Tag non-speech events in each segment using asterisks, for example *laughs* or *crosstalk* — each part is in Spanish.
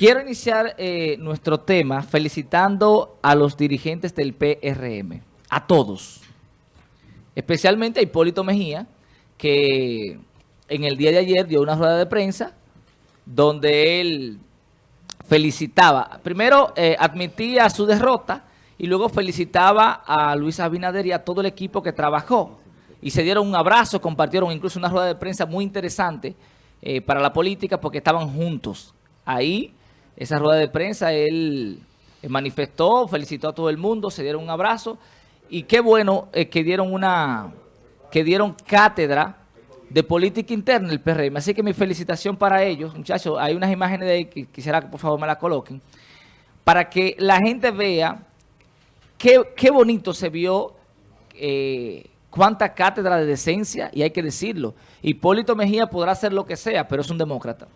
Quiero iniciar eh, nuestro tema felicitando a los dirigentes del PRM, a todos, especialmente a Hipólito Mejía, que en el día de ayer dio una rueda de prensa donde él felicitaba, primero eh, admitía su derrota y luego felicitaba a Luis Abinader y a todo el equipo que trabajó. Y se dieron un abrazo, compartieron incluso una rueda de prensa muy interesante eh, para la política porque estaban juntos. Ahí esa rueda de prensa, él manifestó, felicitó a todo el mundo, se dieron un abrazo y qué bueno eh, que dieron una que dieron cátedra de política interna el PRM. Así que mi felicitación para ellos, muchachos. Hay unas imágenes de ahí que quisiera que por favor me las coloquen. Para que la gente vea qué, qué bonito se vio, eh, cuánta cátedra de decencia, y hay que decirlo. Hipólito Mejía podrá hacer lo que sea, pero es un demócrata.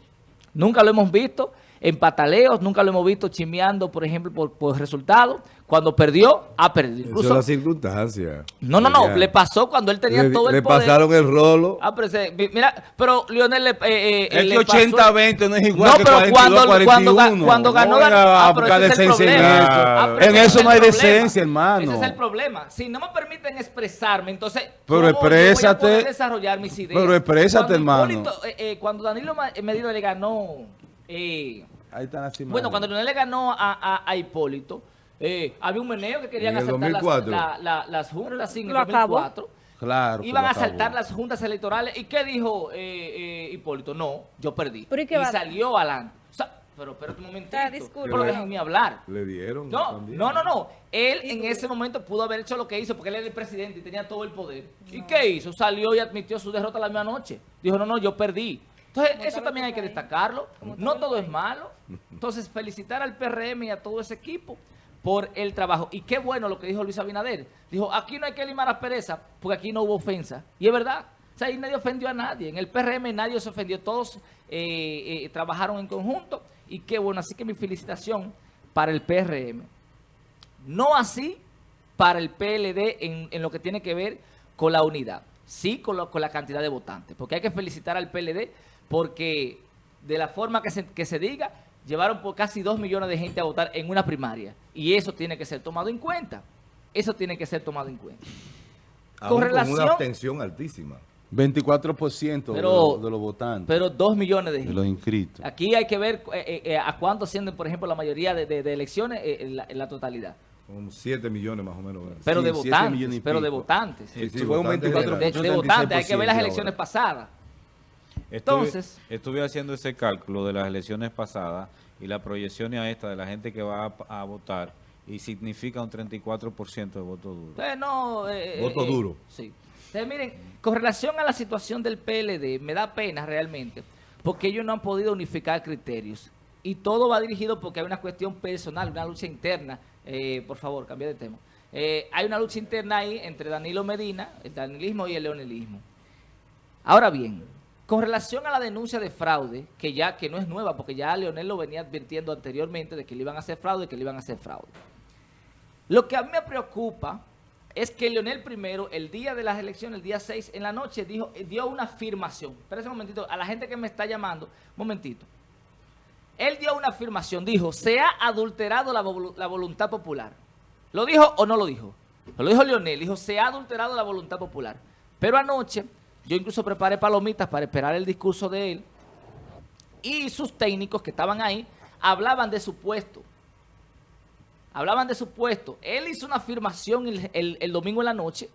Nunca lo hemos visto en pataleos, nunca lo hemos visto chimeando, por ejemplo, por, por resultados. Cuando perdió, ha perdido. Incluso, Eso es la circunstancia. No, no, no. Le pasó cuando él tenía todo el poder. Le pasaron el rolo. Ah, pero mira, pero Lionel le, eh, eh, Es que 80-20 no es igual no, que 42 cuando, 41. Cuando, cuando ganó... No, ah, pero ese es el problema. Ah, en eso no hay decencia, hermano. Ese es el problema. Si no me permiten expresarme, entonces... Pero exprésate. Yo voy a poder desarrollar mis ideas. Pero exprésate, cuando hermano. Hipólito, eh, eh, cuando Danilo Medina le ganó... Eh, Ahí están bueno, cuando Lionel le ganó a, a, a Hipólito... Eh, había un meneo que querían asaltar las, la, la, las juntas en el 2004. Claro. Iban a asaltar las juntas electorales. ¿Y qué dijo eh, eh, Hipólito? No, yo perdí. y salió Alan. O sea, pero espérate un momentito. Pero déjenme hablar. Le dieron. No, no, no, no. Él en ese momento pudo haber hecho lo que hizo porque él era el presidente y tenía todo el poder. ¿Y qué hizo? Salió y admitió su derrota la misma noche. Dijo, no, no, yo perdí. Entonces, eso también hay que destacarlo. No todo es malo. Entonces, felicitar al PRM y a todo ese equipo por el trabajo. Y qué bueno lo que dijo Luis Abinader. Dijo, aquí no hay que limar pereza porque aquí no hubo ofensa. Y es verdad. O sea, ahí nadie ofendió a nadie. En el PRM nadie se ofendió. Todos eh, eh, trabajaron en conjunto. Y qué bueno. Así que mi felicitación para el PRM. No así para el PLD en, lo que tiene que ver con la unidad. Sí con, con, la cantidad de votantes. Porque hay que felicitar al PLD porque de la forma que se, que se diga llevaron por casi dos millones de gente a votar en una primaria. Y eso tiene que ser tomado en cuenta. Eso tiene que ser tomado en cuenta. con relación... una abstención altísima. 24% pero, de, los votantes. Pero dos millones de, de los inscritos. Aquí hay que ver eh, eh, eh, a cuánto ascienden, por ejemplo, la mayoría de, de elecciones en la, totalidad. Con 7 millones más o menos. Pero de votantes. Pero de votantes. Sí, sí, fue un 24 de, votantes. Hay que ver las elecciones pasadas. Entonces, estuve, haciendo ese cálculo de las elecciones pasadas y la proyección a esta de la gente que va a, votar y significa un 34% de voto duro. no, eh, voto eh, duro. Sí. miren, con relación a la situación del PLD, me da pena realmente, porque ellos no han podido unificar criterios. Y todo va dirigido porque hay una cuestión personal, una lucha interna. Eh, por favor, cambia de tema. hay una lucha interna ahí entre Danilo Medina, el danilismo y el leonelismo. Ahora bien, con relación a la denuncia de fraude, que ya que no es nueva, porque ya Leonel lo venía advirtiendo anteriormente de que le iban a hacer fraude que le iban a hacer fraude. Lo que a mí me preocupa es que Leonel primero, el día de las elecciones, el día 6 en la noche, dijo, dio una afirmación. Espera un momentito, a la gente que me está llamando, momentito. Él dio una afirmación, dijo, se ha adulterado la, la voluntad popular. ¿Lo dijo o no lo dijo? Lo dijo Leonel, dijo, se ha adulterado la voluntad popular. Pero anoche yo incluso preparé palomitas para esperar el discurso de él. Y sus técnicos que estaban ahí hablaban de su puesto. Hablaban de su puesto. Él hizo una afirmación el, domingo en la noche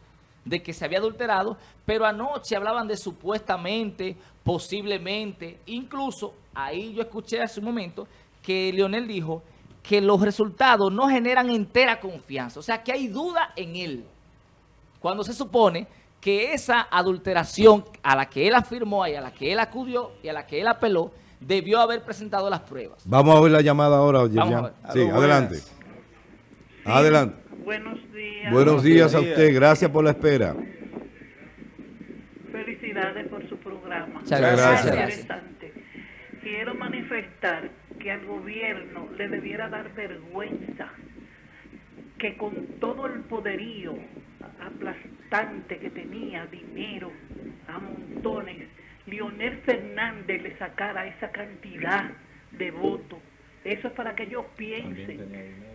de que se había adulterado, pero anoche hablaban de supuestamente, posiblemente, incluso ahí yo escuché hace un momento que Leonel dijo que los resultados no generan entera confianza, o sea que hay duda en él. Cuando se supone que esa adulteración a la que él afirmó y a la que él acudió y a la que él apeló, debió haber presentado las pruebas. Vamos a ver la llamada ahora, Sí, adelante. adelante. Buenos días. Buenos días a usted, gracias por la espera. Felicidades por su programa. Muchas gracias. Quiero manifestar que al gobierno le debiera dar vergüenza que con todo el poderío que tenía, dinero a montones, Leonel Fernández le sacara esa cantidad de votos Eso es para que ellos piensen.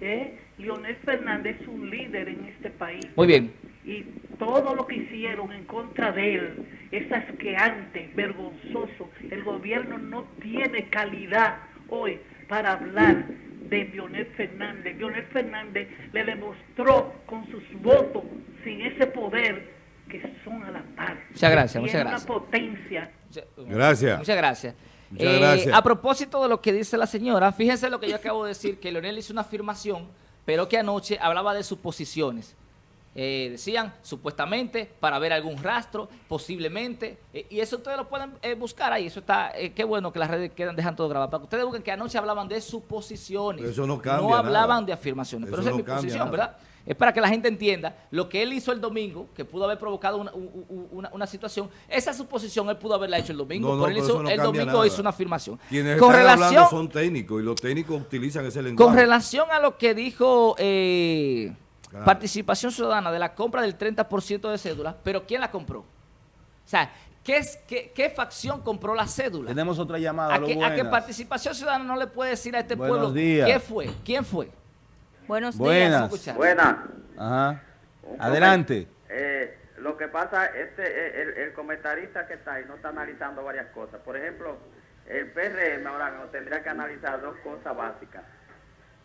¿eh? Leonel Fernández es un líder en este país. Muy bien. Y todo lo que hicieron en contra de él es asqueante, vergonzoso. El gobierno no tiene calidad hoy para hablar de Leonel Fernández. Leonel Fernández le demostró con sus votos, sin ese poder, que son a la par. Muchas gracias, muchas gracias. una potencia. Gracias. Muchas gracias. Muchas Eh, gracias. A propósito de lo que dice la señora, fíjense lo que yo acabo de decir, que Leonel hizo una afirmación, pero que anoche hablaba de suposiciones. Eh, decían, supuestamente, para ver algún rastro, posiblemente, eh, y eso ustedes lo pueden eh, buscar ahí, eso está, eh, qué bueno que las redes quedan dejan todo grabado, para que ustedes busquen que anoche hablaban de suposiciones, Pero eso no cambia no hablaban nada. de afirmaciones, Eso pero esa no es mi posición, nada. ¿verdad? Es para que la gente entienda lo que él hizo el domingo, que pudo haber provocado una, una- una situación. Esa suposición él pudo haberla hecho el domingo, No, no, pero él hizo- el domingo nada. hizo una afirmación. Quienes con están relación, hablando son técnicos y los técnicos utilizan ese lenguaje. con relación a lo que dijo eh, Claro. participación ciudadana de la compra del 30% de cédulas, pero ¿quién la compró? O sea, ¿qué, es, qué, qué facción compró la cédula? Tenemos otra llamada. a, lo que, a que participación ciudadana no le puede decir a este Buenos pueblo días. quién fue, quién fue. Buenos Buenas. días. Buenas. Ajá. Adelante. eh, lo que pasa, este, eh, el, el comentarista que está ahí no está analizando varias cosas. Por ejemplo, el PRM ahora mismo tendría que analizar dos cosas básicas.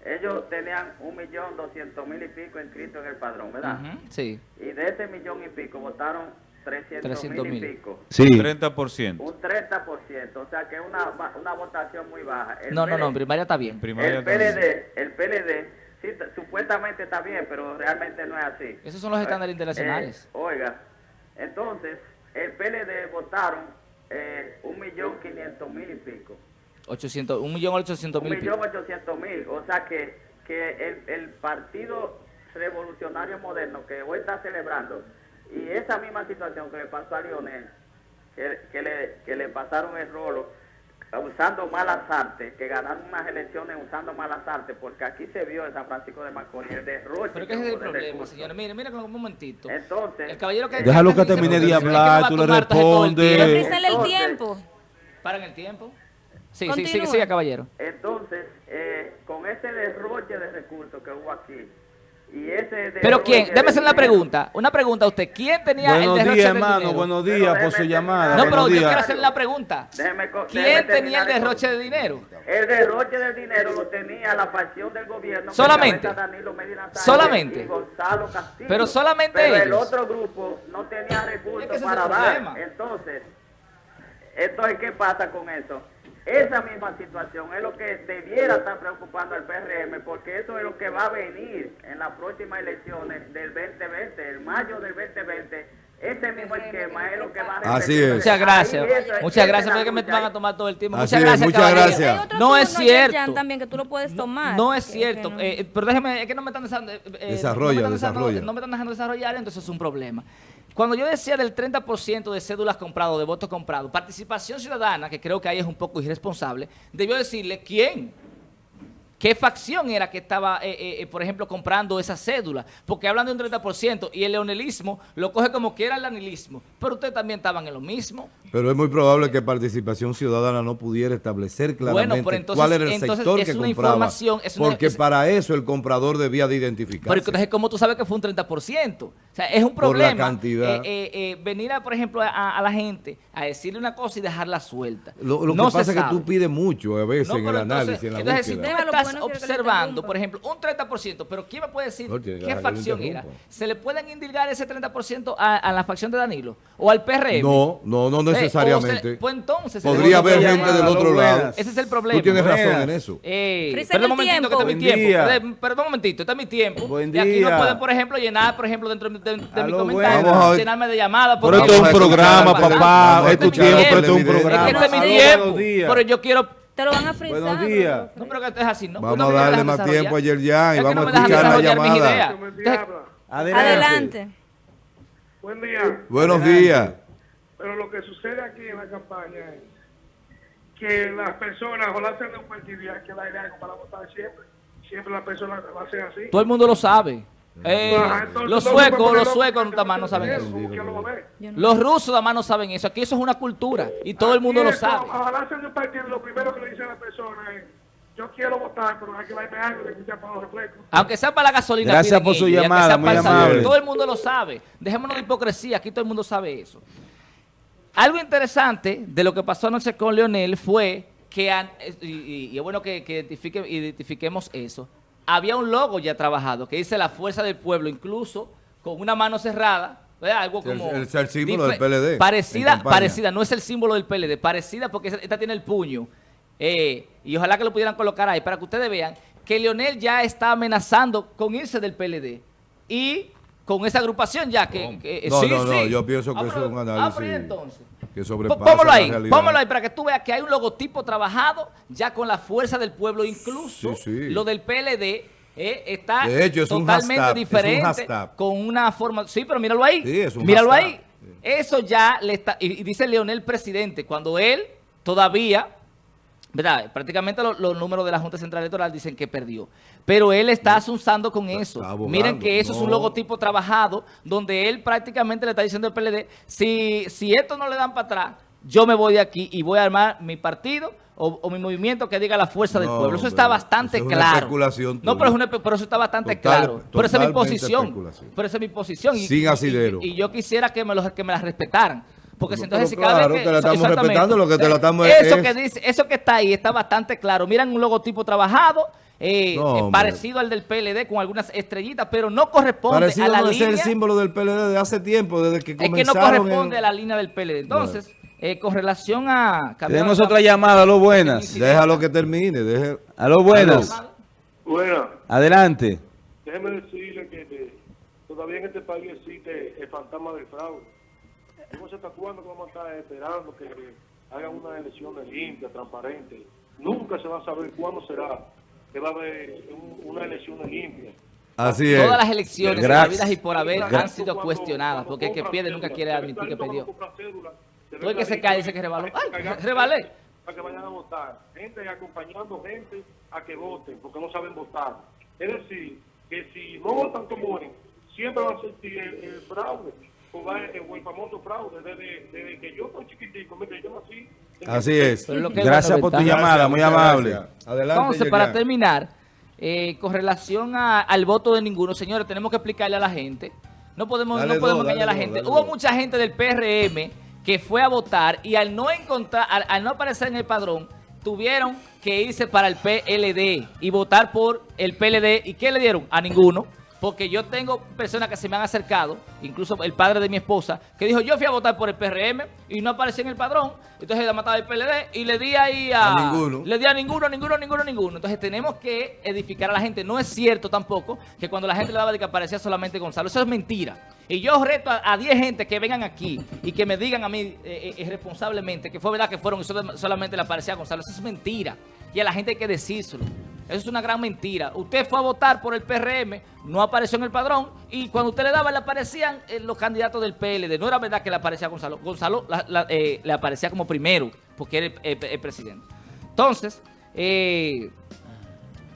Ellos tenían un millón doscientos mil y pico inscritos en el padrón, ¿verdad? Sí. Y de ese millón y pico votaron trescientos mil 300.000. y pico. Sí. 30%. Un 30%, o sea que es una, una votación muy baja. El No, no, no, en primaria está bien. Primaria el. PLD, el PLD, sí, supuestamente está bien, pero realmente no es así. Esos son los estándares internacionales. Eh, oiga, entonces, el PLD votaron eh, un millón quinientos mil y pico. 800, un millón ochocientos Un mil. y pico. millón ochocientos mil. O sea que, que el, el Partido Revolucionario Moderno que hoy está celebrando, y esa misma situación que le pasó a Lionel, que, que le, que le pasaron el rolo, usando malas artes, que ganaron unas elecciones usando malas artes, porque aquí se vio en San Francisco de Macorís el derroche. Pero que ese es el problema, señores. Mire, mire con un momentito. Entonces, El caballero que... Déjalo que termine de hablar, tú le respondes. tiempo. Frízale el tiempo. ¿Paran el tiempo? Sí, sí, sigue, sigue, caballero. entonces eh, con ese derroche de recursos que hubo aquí, y ese Pero quién, déme de hacer una pregunta. Una pregunta a usted. ¿Quién tenía Buenos el derroche días, hermano. dinero? Buenos Pero días por su terminar. llamada. No, Buenos pero yo días. quiero hacer la pregunta. Déjeme ¿Quién tenía el derroche de dinero? El derroche del dinero lo tenía la facción del gobierno. Solamente. Danilo Medina Solamente. Y Gonzalo Castillo. Pero solamente Pero el ellos. otro grupo no tenía recursos Es que para el dar. problema. Entonces, entonces, ¿qué pasa con eso? Esa misma situación es lo que debiera estar preocupando al PRM, porque eso es lo que va a venir en las próximas elecciones del 2020, el mayo del 2020. Ese mismo esquema es lo que va a Así es. Muchas Ahí gracias. es- Muchas gracias. Porque me van a tomar todo el tiempo. Así Muchas gracias, muchas caballero. gracias. Hay otro No es cierto. también que tú lo puedes tomar. No es cierto, no. eh, pero déjeme, es que no me están dejando, eh, eh, Desarrolla, no me están dejando- desarrolla. no me están dejando desarrollar, entonces es un problema. Cuando yo decía del 30% de cédulas compradas, de votos comprados, participación ciudadana, que creo que ahí es un poco irresponsable, debió decirle quién. ¿Qué facción era que estaba, eh, eh, eh, por ejemplo, comprando esa cédula? Porque hablan de un 30% y el leonelismo lo coge como que era el anilismo. Pero ustedes también estaban en lo mismo. Pero es muy probable que Participación Ciudadana no pudiera establecer claramente pero entonces- cuál era el entonces sector es que una compraba. información, es una- porque es- para eso el comprador debía de identificarse. Pero entonces, ¿cómo tú sabes que fue un 30%? Sea, es un Por la problema cantidad. eh, eh, eh, venir, a, por ejemplo, a, a la gente a decirle una cosa y dejarla suelta. Lo, lo No que pasa es que tú pides mucho a veces No, en el entonces- análisis, en la entonces, si tú búsqueda. me Déjalo, estás bueno, observando, por ejemplo, un 30%, pero ¿quién me puede decir No, qué facción era? ¿Se le pueden indilgar ese 30% a, a la facción de Danilo? ¿O al PRM? No, no, no Eh, se- necesariamente. pues entonces... Podría haber gente del otro lado. Ese es el problema. Tú tienes razón en eso. Eh, perdón un momentito, que tiempo. este es mi tiempo. Perdón un momentito, este es mi tiempo. Y aquí no pueden, por ejemplo, llenar, por ejemplo, dentro de, de- de mi comentario, buenas. Vamos a ver. llenarme de llamadas. Pero esto es un programa, papá. Es tu tiempo, pero esto es un programa. Es que este es mi tiempo. Pero yo quiero... Te lo van a frizar. Buenos días. No, pero que es así, ¿no? Vamos a darle más tiempo a Yerjan y vamos no a escuchar la llamada. Entonces. Adelante. Buen día. Buenos Adelante. días. Pero lo que sucede aquí en la campaña es que las personas o la hacen de un partido que darle algo para votar siempre. Siempre las personas lo hacen así. Todo el mundo lo sabe. Eh, los no se suecos, los suecos loco, nada más no saben eso. ¿Cómo que Los rusos nada más no saben eso. Aquí eso es una cultura y todo el mundo lo sabe. Ojalá de un partido, lo primero que le dicen a la persona es, yo quiero votar, pero hay que darme algo para los refrescos. Aunque sea para la gasolina. Gracias por su ellos, llamada, sea muy amable. Todo el mundo lo sabe. Dejémonos de hipocresía, aquí todo el mundo sabe eso. Algo interesante de lo que pasó anoche con Leonel fue que, an- y, y- y es bueno que, que identifique- identifiquemos eso, había un logo ya trabajado que dice la fuerza del pueblo, incluso con una mano cerrada, ¿verdad? algo como... el- el símbolo del PLD Parecida, parecida, no es el símbolo del PLD, parecida porque esta tiene el puño. Eh, y ojalá que lo pudieran colocar ahí para que ustedes vean que Leonel ya está amenazando con irse del PLD. Y con esa agrupación ya que... que- No, sí, no, no, sí. yo pienso que Ah, eso pero- es un ah, análisis ¿y entonces? Que Póngalo ahí, póngalo ahí para que tú veas que hay un logotipo trabajado ya con la fuerza del pueblo, incluso Sí, sí. lo del PLD eh, está De hecho, es un totalmente es un diferente hashtag. con una forma, sí, pero míralo ahí, Sí, es un míralo hashtag. ahí, eso ya le está, y, y dice Leonel presidente, cuando él todavía, ¿verdad? Prácticamente lo- los números de la Junta Central Electoral dicen que perdió. Pero él está asunzando con eso. abogando, Miren que eso es un logotipo trabajado donde él prácticamente le está diciendo al PLD, si, si esto no le dan para atrás, yo me voy de aquí y voy a armar mi partido o, o mi movimiento que diga la fuerza del pueblo. Eso está bastante eso es una claro. especulación no, pero, es una, pero eso está bastante Total- claro. Pero esa es mi posición. Pero esa es mi posición. Y, Sin y- y- asidero. Y, yo quisiera que me, los, que me la respetaran. Porque si Pero entonces si cada claro, vez que, te la estamos respetando, lo que te la estamos- Eso es- que dice, eso que está ahí está bastante claro. Miran un logotipo trabajado, eh, No, eh, parecido al del PLD con algunas estrellitas, pero no corresponde Parecido a la no es línea. el símbolo del PLD de hace tiempo, desde que Es que no comenzaron. corresponde en- a la línea del PLD. Entonces, eh, con relación a... Tenemos otra llamada, a lo buenas. Déjalo que termine. Deje... A lo buenas. Bueno, Adelante. déjeme decirle que eh, todavía en este país existe el fantasma del fraude. No sé hasta cuándo vamos a estar esperando que hagan unas elecciones limpias, transparentes. Nunca se va a saber cuándo será que va a haber un- unas elecciones limpias. Así es. Todas las elecciones habidas y por haber Gracias. han sido cuestionadas, porque el que pierde nunca quiere admitir que perdió. Todo el que se cae dice que rebaló. para ¡Ay, rebalé! Para que vayan a votar. Gente acompañando gente a que voten, porque no saben votar. Es decir, que si no votan como él, siempre va a existir el, el fraude, o, va el, o el famoso fraude. Desde, desde que yo estoy chiquitico, mire, yo nací. en Así es. Gracias por tu Gracias, llamada, muy amable. Adelante. Entonces, para terminar, eh, con relación a- al voto de ninguno, señores, tenemos que explicarle a la gente. No podemos, Dale no podemos engañar a la gente. Hubo dos. mucha gente del PRM que fue a votar y al no encontrar, al, al no aparecer en el padrón, tuvieron que irse para el PLD y votar por el PLD. ¿Y qué le dieron? A ninguno. Porque yo tengo personas que se me han acercado, incluso el padre de mi esposa, que dijo, yo fui a votar por el PRM y no apareció en el padrón. Entonces le mataba el PLD y le di ahí a... A ninguno. Le di a ninguno, ninguno, ninguno, ninguno. Entonces tenemos que edificar a la gente. No es cierto tampoco que cuando la gente le daba de que aparecía solamente Gonzalo. Eso es mentira. Y yo reto a a 10 gente que vengan aquí y que me digan a mí eh, eh, irresponsablemente que fue verdad que fueron y solamente le aparecía a Gonzalo. Eso es mentira. Y a la gente hay que decírselo. Eso es una gran mentira. Usted fue a votar por el PRM, no apareció en el padrón, y cuando usted le daba, le aparecían eh, los candidatos del PLD. No era verdad que le aparecía Gonzalo. Gonzalo eh, le aparecía como primero, porque era el, el- presidente. Entonces, eh,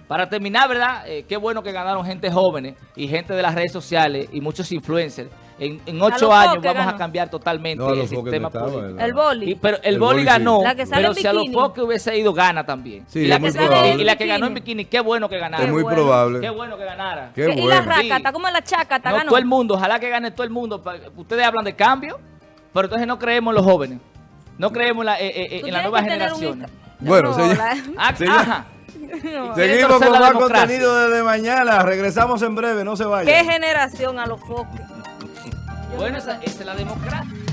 para terminar, ¿verdad? Qué bueno que ganaron gente jóvenes y gente de las redes sociales y muchos influencers. En, en ocho años vamos a cambiar totalmente No, el sistema no. El boli. Y- pero el, El boli boli ganó, sí. La que sale pero en si a los. Foques hubiese ido, gana también. Sí, y, la que, probable. y la que ganó en Bikini. qué bueno que ganara. Es muy bueno. probable. Qué bueno que ganara. Qué y la bueno. Sí. como la chácata, No, ganó. todo el mundo, ojalá que gane todo el mundo. Ustedes hablan de cambio, pero entonces no creemos en los jóvenes. No creemos en la, eh, eh, Tú en un generaciones. inca- Bueno, No, señor- la- Ah, Señor- ajá. *laughs* Seguimos Quiere con la más contenido desde mañana. Regresamos en breve, no se vayan. ¿Qué generación a los foques? Bueno, esa, es la democracia.